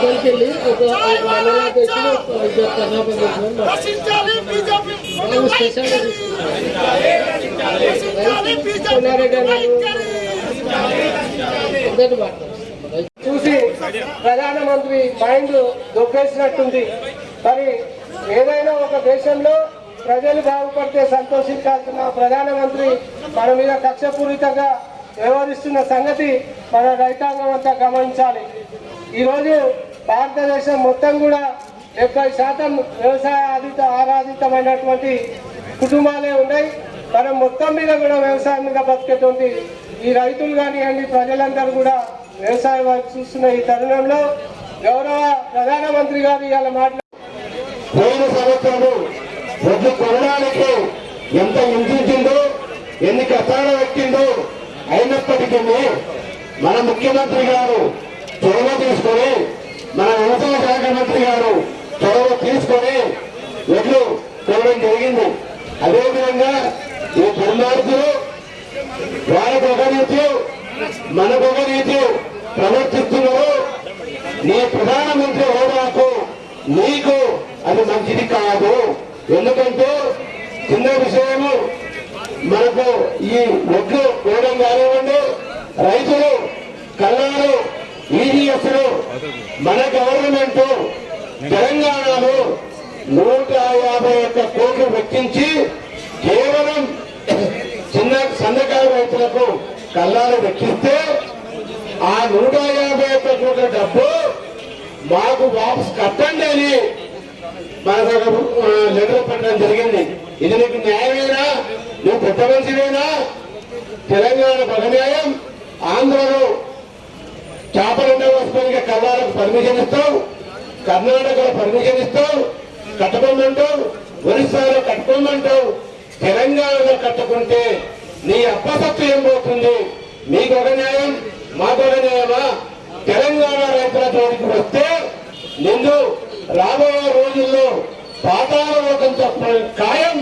ఒక ఒక మండలాధ్యక్షులు ఒక ఇద్దరు కర్ణాపధ్యక్షులు రక్షించాలి స్పెషల్గా తీసుకుంటారు చూసి ప్రధానమంత్రి మైండ్ దొబ్బేసినట్టుంది. మరి ఏదైనా ఒక దేశంలో ప్రజలు బాగుపడితే సంతోషించాల్సిన ప్రధానమంత్రి మన మీద కక్షపూరితంగా వ్యవహరిస్తున్న సంగతి మన రైతాంగం అంతా గమనించాలి. ఈరోజు భారతదేశం మొత్తం కూడా డెబ్బై శాతం వ్యవసాయ ఆధిత ఆరాధితమైనటువంటి కుటుంబాలే ఉన్నాయి. మనం మొత్తం మీద కూడా వ్యవసాయం మీద బతికేటువంటి ఈ రైతులు కానివ్వండి ప్రజలందరూ కూడా వ్యవసాయం వైపు చూస్తున్న ఈ తరుణంలో గౌరవ ప్రధానమంత్రి గారు ఇవాళ మాట్లాడు పోయిన సంవత్సరము కొనడానికి ఎంత హింసించిందో ఎన్ని కష్టాలు పెట్టిందో అయినప్పటికీ మన ముఖ్యమంత్రి గారు చొరవ తీసుకొని ముఖ్యమంత్రి గారు చొరవ తీసుకొని వడ్లు చూడడం జరిగింది. అదేవిధంగా ఈ దుర్మార్గులు వాళ్ళకు ఒక రీతి మనకు ఒక రీతి ప్రవర్తిస్తున్నారు. నీ ప్రధానమంత్రి హోదాకు నీకు అది మంచిది కాదు. ఎందుకంటే చిన్న విషయము మనకు ఈ ఒడ్లు కోయడం కానివ్వండి రైతులు కళ్ళాలు లో మన గవర్నమెంట్ తెలంగాణలో నూట యాభై ఒక్క కోట్లు వెచ్చించి కేవలం చిన్న సన్నకారు రైతులకు కళ్ళాలు వెచ్చిస్తే ఆ నూట యాభై ఒక్క కోట్ల డబ్బు మాకు వాపస్ కట్టండి అని మనకు లెటర్ పెట్టడం జరిగింది. ఇది నీకు న్యాయమేనా? నువ్వు పెద్ద మనిషివేనా? తెలంగాణ న్యాయం ఆంధ్రలో చేపలుండే వస్తువులకి కర్ణాటక పర్మిషన్ ఇస్తావు కర్ణాటకలో పర్మిషన్ ఇస్తావు కట్టుకోమంటావు ఒరిస్సాలో కట్టుకోమంటావు తెలంగాణలో కట్టుకుంటే నీ అప్పసత్తు ఏం పోతుంది? మీకు ఒక న్యాయం మాకు ఒక న్యాయమా? తెలంగాణ రైతుల తోడికి వస్తే నిన్ను రాబోయే రోజుల్లో పాతాల లోకంతో ఖాయం.